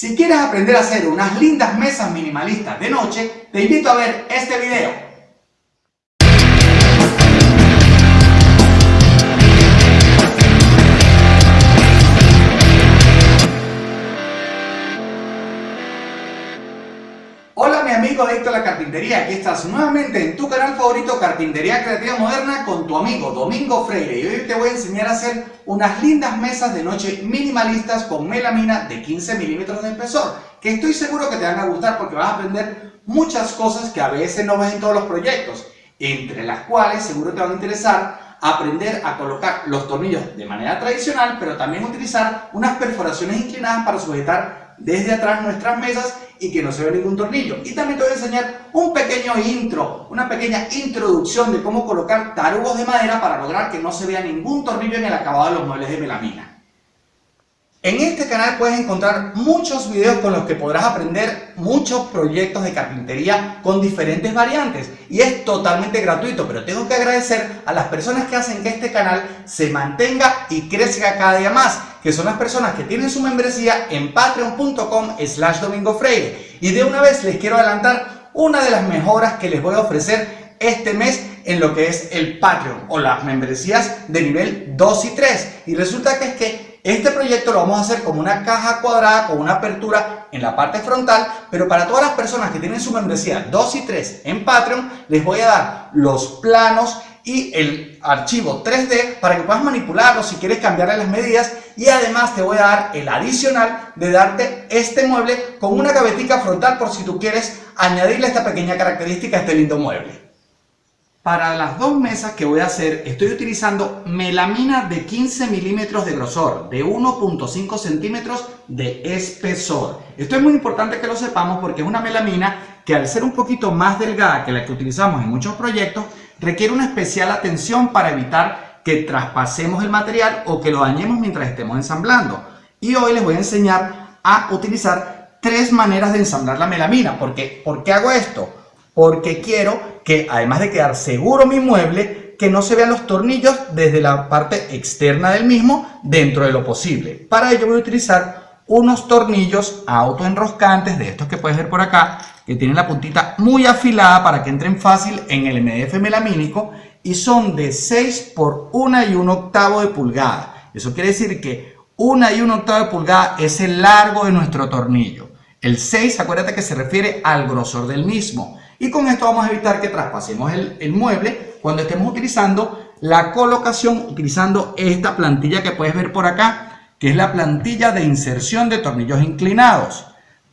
Si quieres aprender a hacer unas lindas mesas minimalistas de noche, te invito a ver este video. Amigo adicto a la carpintería, aquí estás nuevamente en tu canal favorito Carpintería Creativa Moderna con tu amigo Domingo Freire. Y hoy te voy a enseñar a hacer unas lindas mesas de noche minimalistas con melamina de 15 milímetros de espesor que estoy seguro que te van a gustar porque vas a aprender muchas cosas que a veces no ves en todos los proyectos entre las cuales seguro te van a interesar aprender a colocar los tornillos de manera tradicional pero también utilizar unas perforaciones inclinadas para sujetar desde atrás nuestras mesas y que no se ve ningún tornillo. Y también te voy a enseñar un pequeño intro, una pequeña introducción de cómo colocar tarugos de madera para lograr que no se vea ningún tornillo en el acabado de los muebles de melamina. En este canal puedes encontrar muchos videos con los que podrás aprender muchos proyectos de carpintería con diferentes variantes y es totalmente gratuito, pero tengo que agradecer a las personas que hacen que este canal se mantenga y crezca cada día más, que son las personas que tienen su membresía en patreon.com slash domingofreire y de una vez les quiero adelantar una de las mejoras que les voy a ofrecer este mes en lo que es el Patreon o las membresías de nivel 2 y 3 y resulta que es que este proyecto lo vamos a hacer como una caja cuadrada con una apertura en la parte frontal, pero para todas las personas que tienen su membresía 2 y 3 en Patreon, les voy a dar los planos y el archivo 3D para que puedas manipularlo si quieres cambiarle las medidas y además te voy a dar el adicional de darte este mueble con una gavetica frontal por si tú quieres añadirle esta pequeña característica a este lindo mueble. Para las dos mesas que voy a hacer estoy utilizando melamina de 15 milímetros de grosor, de 1.5 centímetros de espesor. Esto es muy importante que lo sepamos porque es una melamina que al ser un poquito más delgada que la que utilizamos en muchos proyectos, requiere una especial atención para evitar que traspasemos el material o que lo dañemos mientras estemos ensamblando. Y hoy les voy a enseñar a utilizar tres maneras de ensamblar la melamina. Porque, ¿Por qué hago esto? porque quiero que, además de quedar seguro mi mueble, que no se vean los tornillos desde la parte externa del mismo dentro de lo posible. Para ello voy a utilizar unos tornillos autoenroscantes de estos que puedes ver por acá, que tienen la puntita muy afilada para que entren fácil en el MDF melamínico y son de 6 por 1 y 1 octavo de pulgada. Eso quiere decir que 1 y 1 octavo de pulgada es el largo de nuestro tornillo. El 6, acuérdate que se refiere al grosor del mismo. Y con esto vamos a evitar que traspasemos el, mueble cuando estemos utilizando la colocación, utilizando esta plantilla que puedes ver por acá, que es la plantilla de inserción de tornillos inclinados.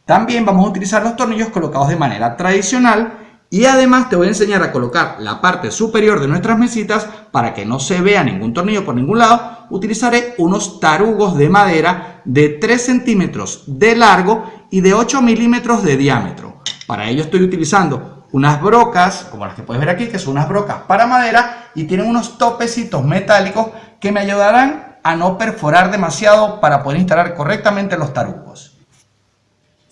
También vamos a utilizar los tornillos colocados de manera tradicional y además te voy a enseñar a colocar la parte superior de nuestras mesitas para que no se vea ningún tornillo por ningún lado. Utilizaré unos tarugos de madera de 3 centímetros de largo y de 8 milímetros de diámetro. Para ello estoy utilizando unas brocas, como las que puedes ver aquí, que son unas brocas para madera y tienen unos topecitos metálicos que me ayudarán a no perforar demasiado para poder instalar correctamente los tarugos.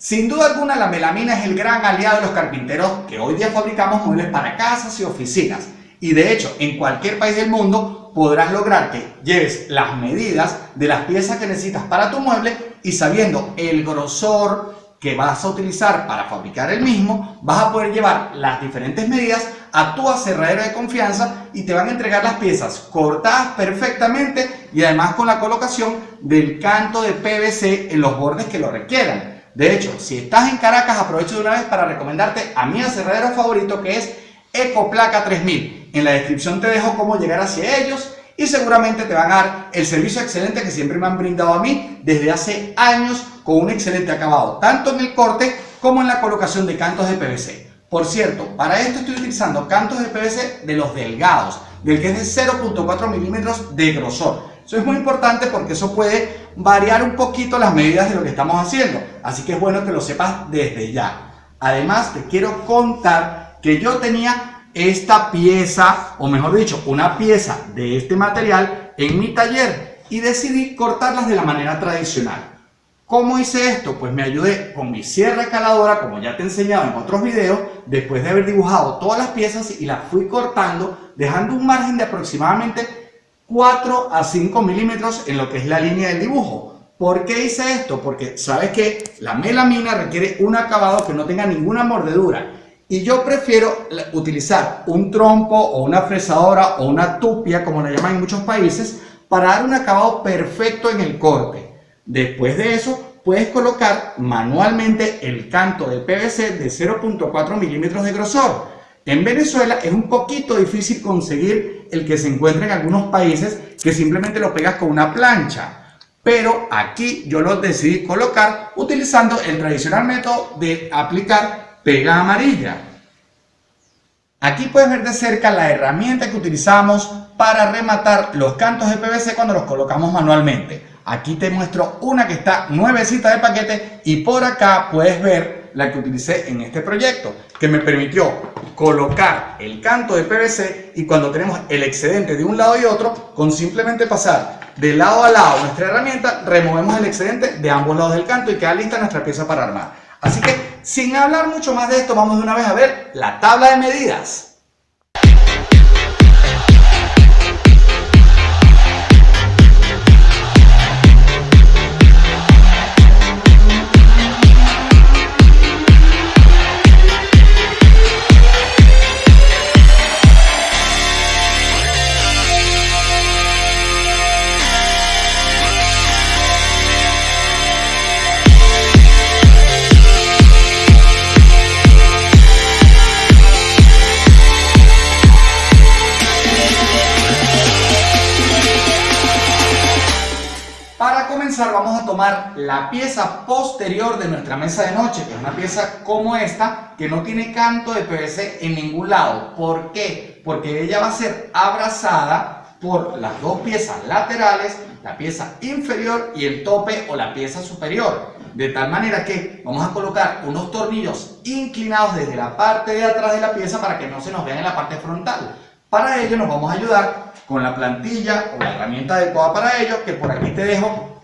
Sin duda alguna la melamina es el gran aliado de los carpinteros que hoy día fabricamos muebles para casas y oficinas. Y de hecho, en cualquier país del mundo podrás lograr que lleves las medidas de las piezas que necesitas para tu mueble y sabiendo el grosor, que vas a utilizar para fabricar el mismo, vas a poder llevar las diferentes medidas a tu aserradero de confianza y te van a entregar las piezas cortadas perfectamente y además con la colocación del canto de PVC en los bordes que lo requieran. De hecho, si estás en Caracas, aprovecho de una vez para recomendarte a mi aserradero favorito que es Ecoplaca 3000. En la descripción te dejo cómo llegar hacia ellos y seguramente te van a dar el servicio excelente que siempre me han brindado a mí desde hace años con un excelente acabado, tanto en el corte como en la colocación de cantos de PVC. Por cierto, para esto estoy utilizando cantos de PVC de los delgados, del que es de 0.4 milímetros de grosor. Eso es muy importante porque eso puede variar un poquito las medidas de lo que estamos haciendo, así que es bueno que lo sepas desde ya. Además, te quiero contar que yo tenía esta pieza, o mejor dicho, una pieza de este material en mi taller y decidí cortarlas de la manera tradicional. ¿Cómo hice esto? Pues me ayudé con mi sierra caladora, como ya te he enseñado en otros videos, después de haber dibujado todas las piezas y las fui cortando, dejando un margen de aproximadamente 4 a 5 milímetros en lo que es la línea del dibujo. ¿Por qué hice esto? Porque sabes que la melamina requiere un acabado que no tenga ninguna mordedura. Y yo prefiero utilizar un trompo o una fresadora o una tupia, como la llaman en muchos países, para dar un acabado perfecto en el corte. Después de eso, puedes colocar manualmente el canto de PVC de 0.4 milímetros de grosor. En Venezuela es un poquito difícil conseguir el que se encuentra en algunos países que simplemente lo pegas con una plancha. Pero aquí yo lo decidí colocar utilizando el tradicional método de aplicar pega amarilla. Aquí puedes ver de cerca la herramienta que utilizamos para rematar los cantos de PVC cuando los colocamos manualmente. Aquí te muestro una que está nuevecita de paquete y por acá puedes ver la que utilicé en este proyecto que me permitió colocar el canto de PVC y cuando tenemos el excedente de un lado y otro con simplemente pasar de lado a lado nuestra herramienta removemos el excedente de ambos lados del canto y queda lista nuestra pieza para armar. Así que sin hablar mucho más de esto vamos de una vez a ver la tabla de medidas mesa de noche, que es una pieza como esta, que no tiene canto de PVC en ningún lado. ¿Por qué? Porque ella va a ser abrazada por las dos piezas laterales, la pieza inferior y el tope o la pieza superior. De tal manera que vamos a colocar unos tornillos inclinados desde la parte de atrás de la pieza para que no se nos vean en la parte frontal. Para ello nos vamos a ayudar con la plantilla o la herramienta adecuada para ello, que por aquí te dejo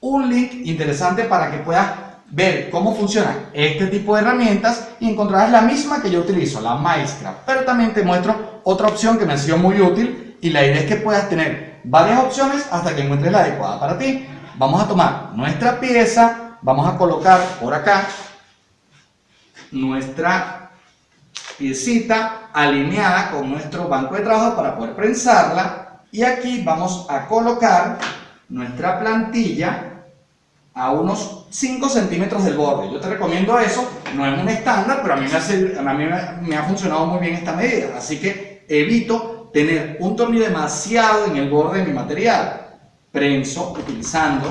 un link interesante para que puedas ver cómo funciona este tipo de herramientas y encontrarás la misma que yo utilizo, la Minecraft. Pero también te muestro otra opción que me ha sido muy útil y la idea es que puedas tener varias opciones hasta que encuentres la adecuada para ti. Vamos a tomar nuestra pieza, vamos a colocar por acá nuestra piecita alineada con nuestro banco de trabajo para poder prensarla y aquí vamos a colocar nuestra plantilla a unos 5 centímetros del borde. Yo te recomiendo eso, no es un estándar, pero a mí, me, me, ha funcionado muy bien esta medida, así que evito tener un tornillo demasiado en el borde de mi material. Prenso utilizando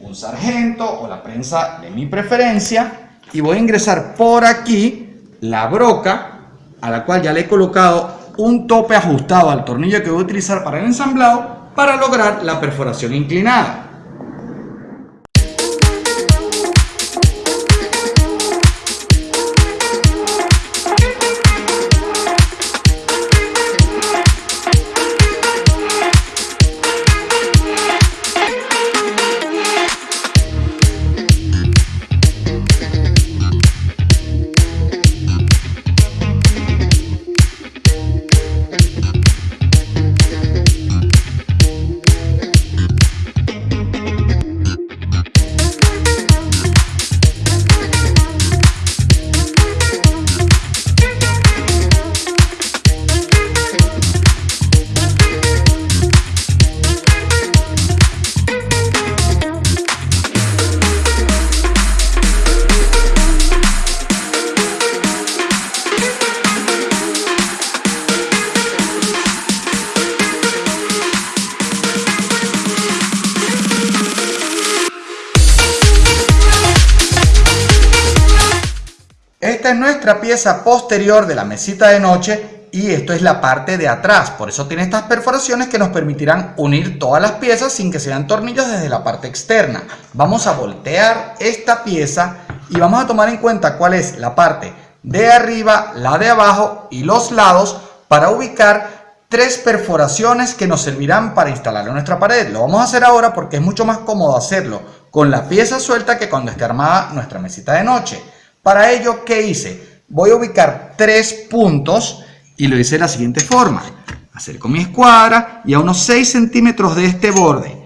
un sargento o la prensa de mi preferencia y voy a ingresar por aquí la broca a la cual ya le he colocado un tope ajustado al tornillo que voy a utilizar para el ensamblado para lograr la perforación inclinada. Pieza posterior de la mesita de noche y esto es la parte de atrás. Por eso tiene estas perforaciones que nos permitirán unir todas las piezas sin que sean tornillos desde la parte externa. Vamos a voltear esta pieza y vamos a tomar en cuenta cuál es la parte de arriba, la de abajo y los lados para ubicar tres perforaciones que nos servirán para instalarlo en nuestra pared. Lo vamos a hacer ahora porque es mucho más cómodo hacerlo con la pieza suelta que cuando esté armada nuestra mesita de noche. Para ello, ¿qué hice? Voy a ubicar tres puntos y lo hice de la siguiente forma. Acerco mi escuadra y a unos 6 centímetros de este borde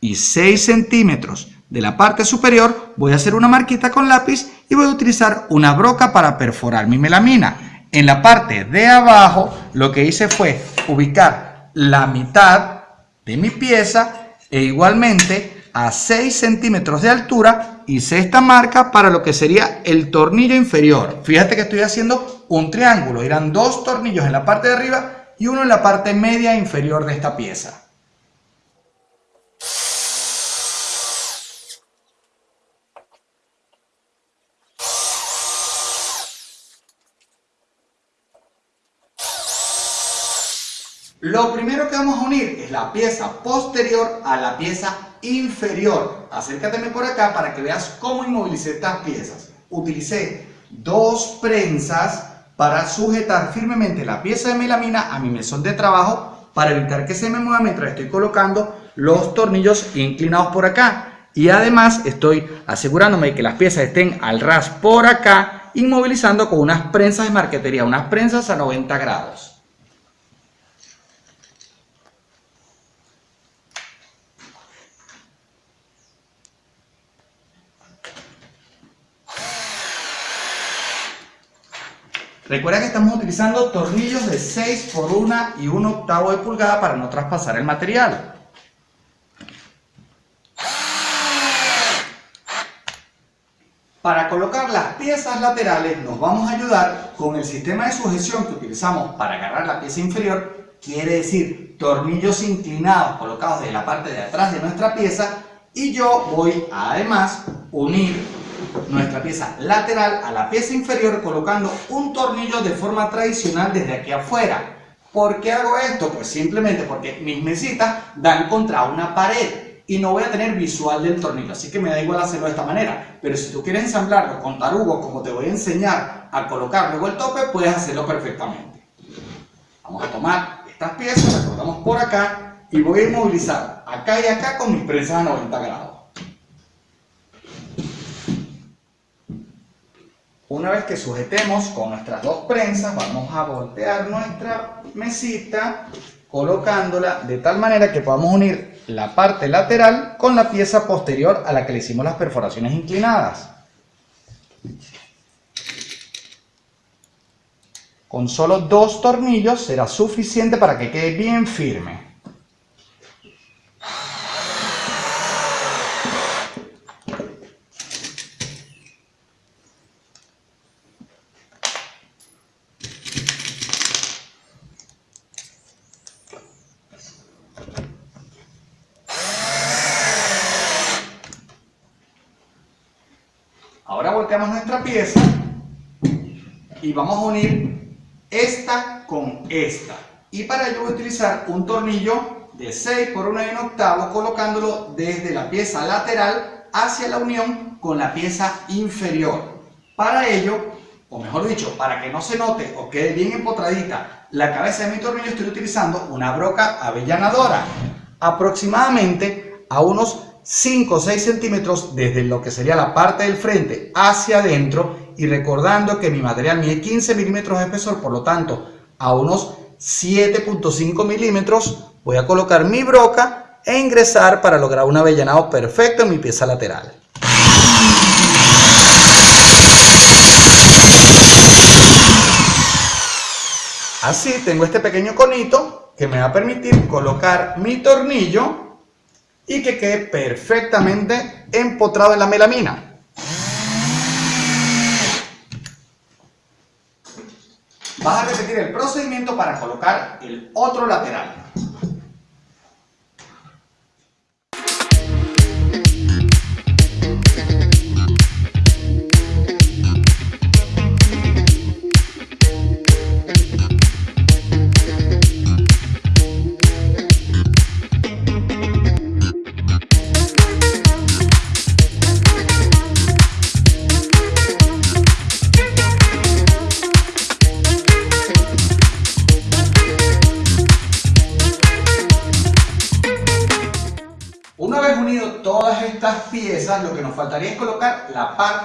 y 6 centímetros de la parte superior, voy a hacer una marquita con lápiz y voy a utilizar una broca para perforar mi melamina. En la parte de abajo, lo que hice fue ubicar la mitad de mi pieza e igualmente a 6 centímetros de altura hice esta marca para lo que sería el tornillo inferior. Fíjate que estoy haciendo un triángulo, irán dos tornillos en la parte de arriba y uno en la parte media inferior de esta pieza. Lo primero que vamos a unir es la pieza posterior a la pieza inferior. Acércateme por acá para que veas cómo inmovilicé estas piezas. Utilicé dos prensas para sujetar firmemente la pieza de melamina a mi mesón de trabajo para evitar que se me mueva mientras estoy colocando los tornillos inclinados por acá. Y además estoy asegurándome de que las piezas estén al ras por acá, inmovilizando con unas prensas de marquetería, unas prensas a 90 grados. Recuerda que estamos utilizando tornillos de 6 por 1 y 1 octavo de pulgada para no traspasar el material. Para colocar las piezas laterales nos vamos a ayudar con el sistema de sujeción que utilizamos para agarrar la pieza inferior, quiere decir tornillos inclinados colocados de la parte de atrás de nuestra pieza y yo voy a además unir nuestra pieza lateral a la pieza inferior colocando un tornillo de forma tradicional desde aquí afuera. ¿Por qué hago esto? Pues simplemente porque mis mesitas dan contra una pared y no voy a tener visual del tornillo, así que me da igual hacerlo de esta manera. Pero si tú quieres ensamblarlo con tarugo, como te voy a enseñar a colocar luego el tope, puedes hacerlo perfectamente. Vamos a tomar estas piezas, las colocamos por acá y voy a inmovilizar acá y acá con mis prensas a 90 grados. Una vez que sujetemos con nuestras dos prensas, vamos a voltear nuestra mesita colocándola de tal manera que podamos unir la parte lateral con la pieza posterior a la que le hicimos las perforaciones inclinadas. Con solo dos tornillos será suficiente para que quede bien firme. Ahora volteamos nuestra pieza y vamos a unir esta con esta. Y para ello un tornillo de 6 por 1 y 1 octavo colocándolo desde la pieza lateral hacia la unión con la pieza inferior. Para ello, o mejor dicho, para que no se note o quede bien empotradita la cabeza de mi tornillo, estoy utilizando una broca avellanadora. Aproximadamente a unos 5 o 6 centímetros desde lo que sería la parte del frente hacia adentro y recordando que mi material mide 15 milímetros de espesor, por lo tanto a unos 7.5 milímetros voy a colocar mi broca e ingresar para lograr un avellanado perfecto en mi pieza lateral. Así tengo este pequeño conito que me va a permitir colocar mi tornillo y que quede perfectamente empotrado en la melamina. Vas a repetir el procedimiento para colocar el otro lateral.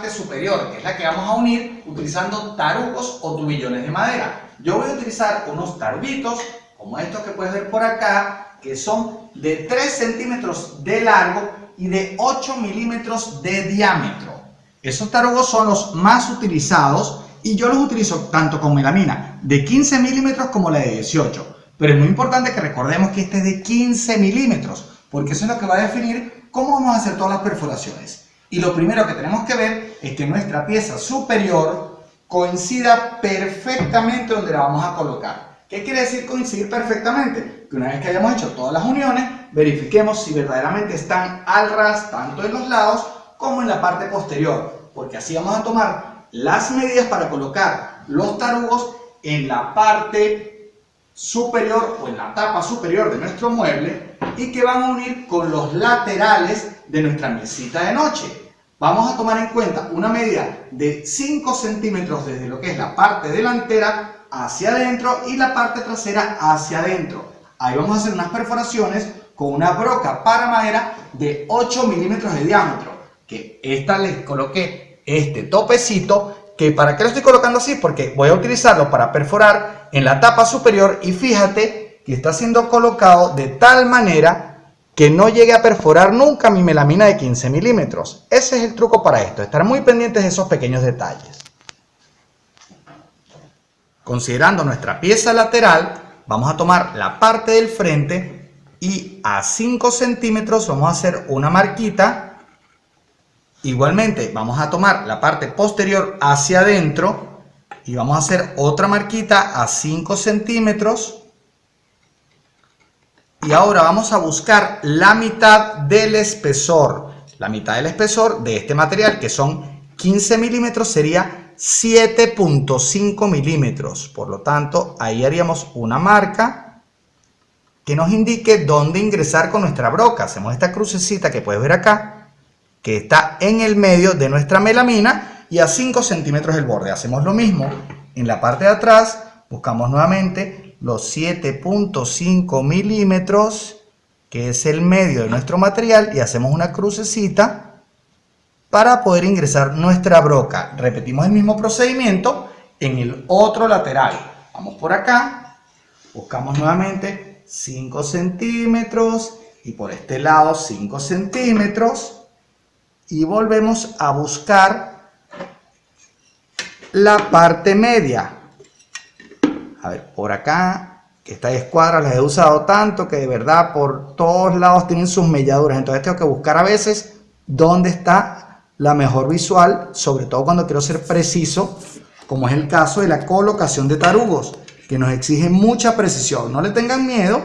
Superior, que es la que vamos a unir utilizando tarugos o tubillones de madera. Yo voy a utilizar unos taruguitos, como estos que puedes ver por acá, que son de 3 centímetros de largo y de 8 milímetros de diámetro. Esos tarugos son los más utilizados y yo los utilizo tanto con melamina de 15 milímetros como la de 18. Pero es muy importante que recordemos que este es de 15 milímetros, porque eso es lo que va a definir cómo vamos a hacer todas las perforaciones. Y lo primero que tenemos que ver es que nuestra pieza superior coincida perfectamente donde la vamos a colocar. ¿Qué quiere decir coincidir perfectamente? Que una vez que hayamos hecho todas las uniones, verifiquemos si verdaderamente están al ras tanto en los lados como en la parte posterior, porque así vamos a tomar las medidas para colocar los tarugos en la parte superior o en la tapa superior de nuestro mueble y que van a unir con los laterales de nuestra mesita de noche. Vamos a tomar en cuenta una medida de 5 centímetros desde lo que es la parte delantera hacia adentro y la parte trasera hacia adentro. Ahí vamos a hacer unas perforaciones con una broca para madera de 8 milímetros de diámetro. Que esta les coloqué este topecito que para qué lo estoy colocando así porque voy a utilizarlo para perforar en la tapa superior y fíjate que está siendo colocado de tal manera que no llegue a perforar nunca mi melamina de 15 milímetros. Ese es el truco para esto, estar muy pendientes de esos pequeños detalles. Considerando nuestra pieza lateral, vamos a tomar la parte del frente y a 5 centímetros vamos a hacer una marquita. Igualmente vamos a tomar la parte posterior hacia adentro y vamos a hacer otra marquita a 5 centímetros y ahora vamos a buscar la mitad del espesor. La mitad del espesor de este material, que son 15 milímetros, sería 7.5 milímetros. Por lo tanto, ahí haríamos una marca que nos indique dónde ingresar con nuestra broca. Hacemos esta crucecita que puedes ver acá, que está en el medio de nuestra melamina y a 5 centímetros el borde. Hacemos lo mismo en la parte de atrás, buscamos nuevamente los 7.5 milímetros, que es el medio de nuestro material, y hacemos una crucecita para poder ingresar nuestra broca. Repetimos el mismo procedimiento en el otro lateral. Vamos por acá, buscamos nuevamente 5 centímetros y por este lado 5 centímetros y volvemos a buscar la parte media a ver, por acá, estas escuadras las he usado tanto que de verdad por todos lados tienen sus melladuras. Entonces tengo que buscar a veces dónde está la mejor visual, sobre todo cuando quiero ser preciso, como es el caso de la colocación de tarugos, que nos exige mucha precisión. No le tengan miedo,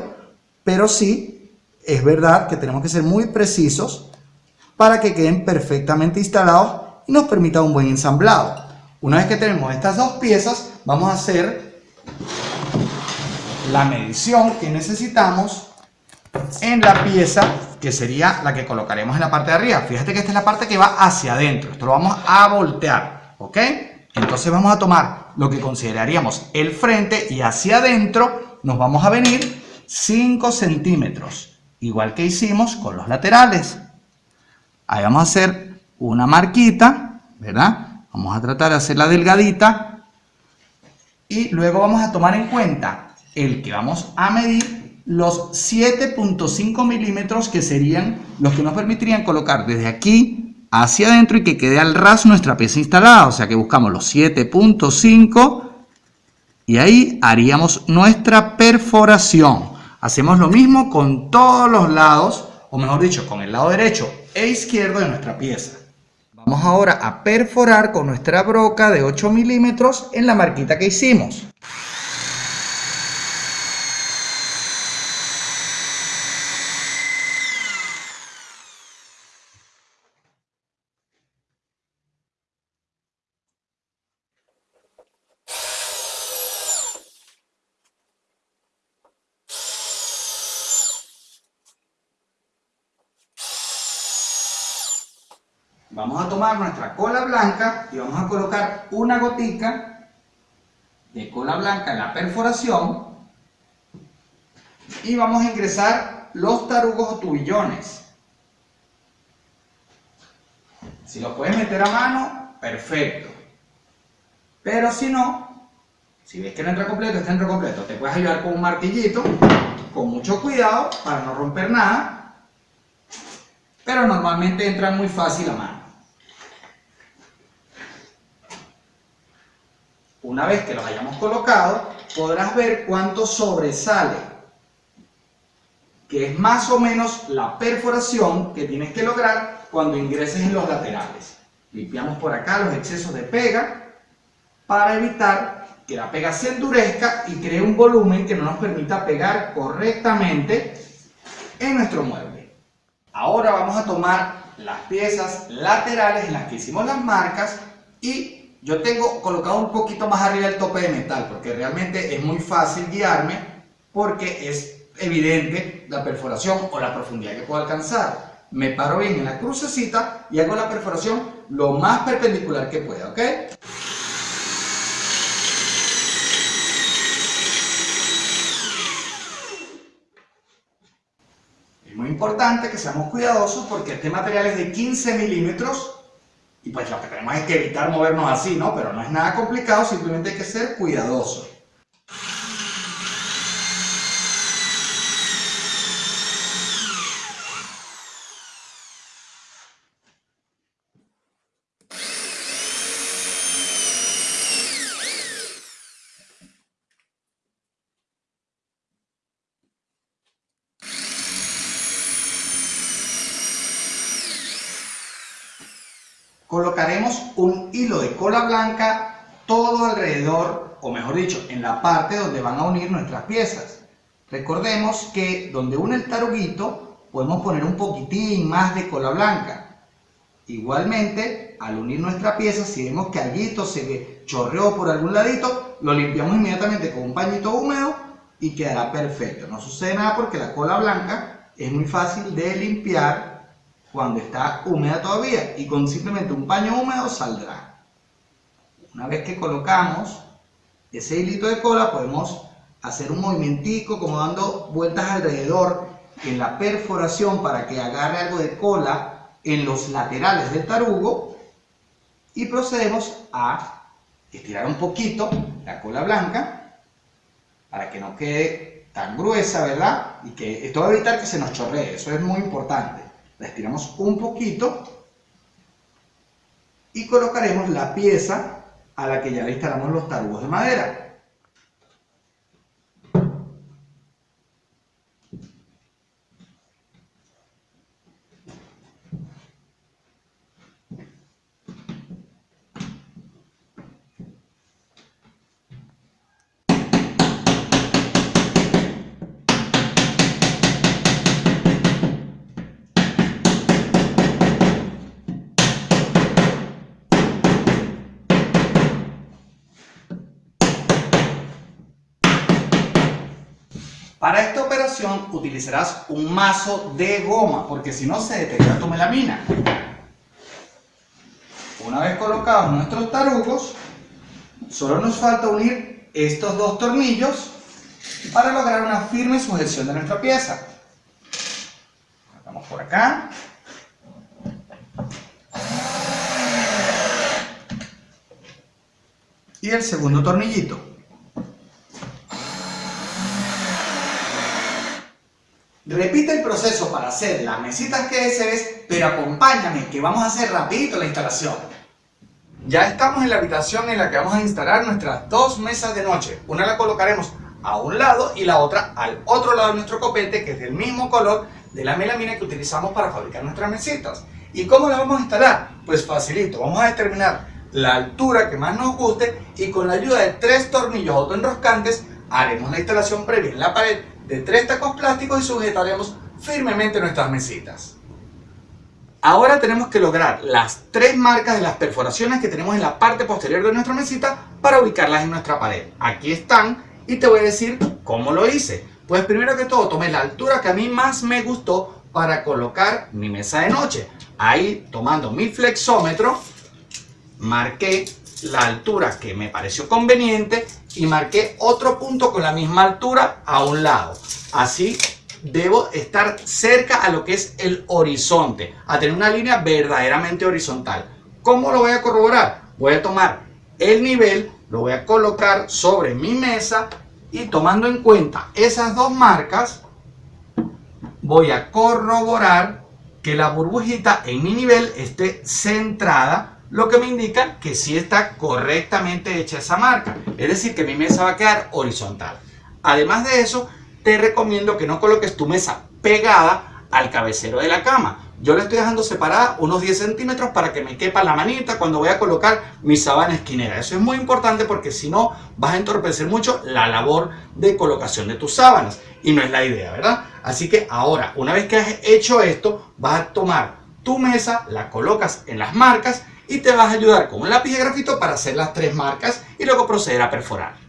pero sí es verdad que tenemos que ser muy precisos para que queden perfectamente instalados y nos permita un buen ensamblado. Una vez que tenemos estas dos piezas, vamos a hacer la medición que necesitamos en la pieza que sería la que colocaremos en la parte de arriba. Fíjate que esta es la parte que va hacia adentro. Esto lo vamos a voltear, ¿ok? Entonces vamos a tomar lo que consideraríamos el frente y hacia adentro nos vamos a venir 5 centímetros. Igual que hicimos con los laterales. Ahí vamos a hacer una marquita, ¿verdad? Vamos a tratar de hacerla delgadita y luego vamos a tomar en cuenta el que vamos a medir los 7.5 milímetros que serían los que nos permitirían colocar desde aquí hacia adentro y que quede al ras nuestra pieza instalada. O sea que buscamos los 7.5 y ahí haríamos nuestra perforación. Hacemos lo mismo con todos los lados, o mejor dicho, con el lado derecho e izquierdo de nuestra pieza. Vamos ahora a perforar con nuestra broca de 8 milímetros en la marquita que hicimos. Vamos a tomar cola blanca y vamos a colocar una gotica de cola blanca en la perforación y vamos a ingresar los tarugos o tubillones. Si los puedes meter a mano, perfecto. Pero si no, Si ves que no entra completo, está entra completo. Te puedes ayudar con un martillito, con mucho cuidado, para no romper nada. Pero normalmente entra muy fácil a mano. Una vez que los hayamos colocado, podrás ver cuánto sobresale, que es más o menos la perforación que tienes que lograr cuando ingreses en los laterales. Limpiamos por acá los excesos de pega para evitar que la pega se endurezca y cree un volumen que no nos permita pegar correctamente en nuestro mueble. Ahora vamos a tomar las piezas laterales en las que hicimos las marcas y yo tengo colocado un poquito más arriba el tope de metal porque realmente es muy fácil guiarme porque es evidente la perforación o la profundidad que puedo alcanzar. Me paro bien en la crucecita y hago la perforación lo más perpendicular que pueda, ¿ok? Es muy importante que seamos cuidadosos porque este material es de 15 milímetros y pues lo que tenemos es que evitar movernos así, ¿no? Pero no es nada complicado, simplemente hay que ser cuidadoso. Colocaremos un hilo de cola blanca todo alrededor, o mejor dicho, en la parte donde van a unir nuestras piezas. Recordemos que donde une el taruguito podemos poner un poquitín más de cola blanca. Igualmente, al unir nuestra pieza, si vemos que allí se chorreó por algún ladito, lo limpiamos inmediatamente con un pañito húmedo y quedará perfecto. No sucede nada porque la cola blanca es muy fácil de limpiar cuando está húmeda todavía y con simplemente un paño húmedo saldrá. Una vez que colocamos ese hilito de cola podemos hacer un movimentico como dando vueltas alrededor en la perforación para que agarre algo de cola en los laterales del tarugo y procedemos a estirar un poquito la cola blanca para que no quede tan gruesa, ¿verdad? Y que esto va a evitar que se nos chorree, eso es muy importante la estiramos un poquito y colocaremos la pieza a la que ya le instalamos los tarugos de madera. Para esta operación utilizarás un mazo de goma, porque si no se deteriora tu melamina. Una vez colocados nuestros tarugos, solo nos falta unir estos dos tornillos para lograr una firme sujeción de nuestra pieza. Vamos por acá. Y el segundo tornillito. Repite el proceso para hacer las mesitas que desees, pero acompáñame que vamos a hacer rapidito la instalación. Ya estamos en la habitación en la que vamos a instalar nuestras dos mesas de noche. Una la colocaremos a un lado y la otra al otro lado de nuestro copete, que es del mismo color de la melamina que utilizamos para fabricar nuestras mesitas. ¿Y cómo la vamos a instalar? Pues facilito, vamos a determinar la altura que más nos guste y con la ayuda de tres tornillos autoenroscantes haremos la instalación previa en la pared de tres tacos plásticos y sujetaremos firmemente nuestras mesitas. Ahora tenemos que lograr las tres marcas de las perforaciones que tenemos en la parte posterior de nuestra mesita para ubicarlas en nuestra pared. Aquí están y te voy a decir cómo lo hice. Pues primero que todo tomé la altura que a mí más me gustó para colocar mi mesa de noche. Ahí tomando mi flexómetro marqué la altura que me pareció conveniente y marqué otro punto con la misma altura a un lado. Así debo estar cerca a lo que es el horizonte, a tener una línea verdaderamente horizontal. ¿Cómo lo voy a corroborar? Voy a tomar el nivel lo voy a colocar sobre mi mesa y tomando en cuenta esas dos marcas, voy a corroborar que la burbujita en mi nivel esté centrada, lo que me indica que sí está correctamente hecha esa marca. Es decir, que mi mesa va a quedar horizontal. Además de eso, te recomiendo que no coloques tu mesa pegada al cabecero de la cama. Yo la estoy dejando separada unos 10 centímetros para que me quepa la manita cuando voy a colocar mi sabana esquinera. Eso es muy importante porque si no vas a entorpecer mucho la labor de colocación de tus sábanas. Y no es la idea, ¿verdad? Así que ahora, una vez que has hecho esto, vas a tomar tu mesa, la colocas en las marcas y te vas a ayudar con un lápiz de grafito para hacer las tres marcas y luego proceder a perforar.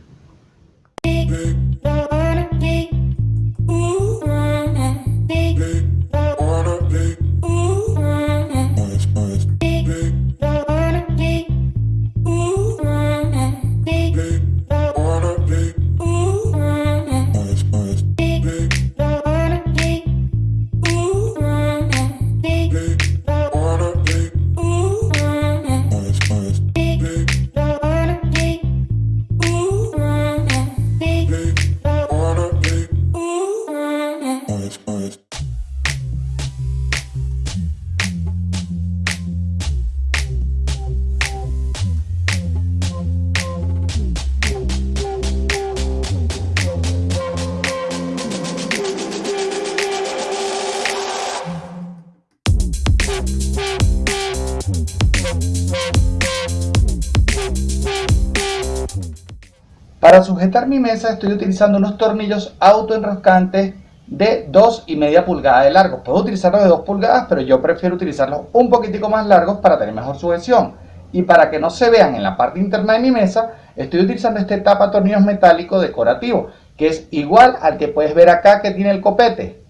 Sujetar mi mesa estoy utilizando unos tornillos autoenroscantes de 2 y media pulgada de largo. Puedo utilizarlos de 2 pulgadas, pero yo prefiero utilizarlos un poquitico más largos para tener mejor sujeción. Y para que no se vean en la parte interna de mi mesa, estoy utilizando este tapa tornillos metálico decorativo, que es igual al que puedes ver acá que tiene el copete.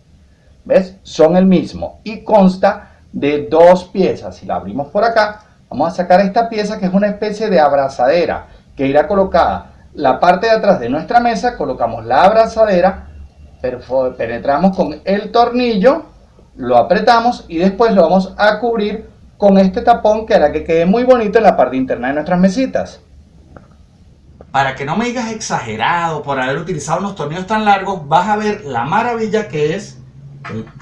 ¿Ves? Son el mismo y consta de dos piezas. Si la abrimos por acá, vamos a sacar esta pieza que es una especie de abrazadera que irá colocada la parte de atrás de nuestra mesa, colocamos la abrazadera, penetramos con el tornillo, lo apretamos y después lo vamos a cubrir con este tapón que hará que quede muy bonito en la parte interna de nuestras mesitas. Para que no me digas exagerado por haber utilizado unos tornillos tan largos, vas a ver la maravilla que es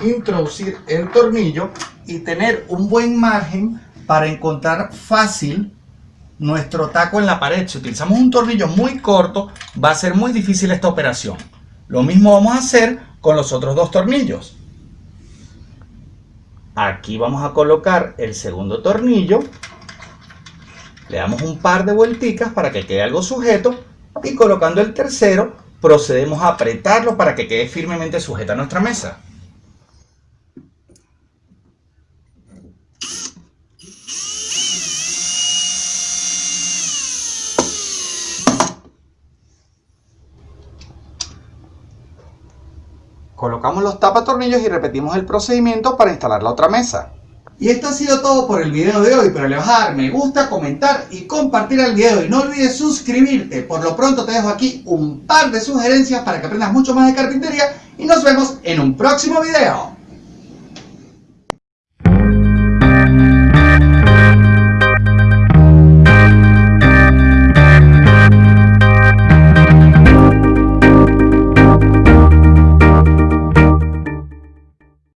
introducir el tornillo y tener un buen margen para encontrar fácil nuestro taco en la pared. Si utilizamos un tornillo muy corto, va a ser muy difícil esta operación. Lo mismo vamos a hacer con los otros dos tornillos. Aquí vamos a colocar el segundo tornillo. Le damos un par de vuelticas para que quede algo sujeto. Y colocando el tercero, procedemos a apretarlo para que quede firmemente sujeta a nuestra mesa. Colocamos los tapatornillos y repetimos el procedimiento para instalar la otra mesa. Y esto ha sido todo por el video de hoy, pero le vas a dar me gusta, comentar y compartir el video y no olvides suscribirte. Por lo pronto te dejo aquí un par de sugerencias para que aprendas mucho más de carpintería y nos vemos en un próximo video.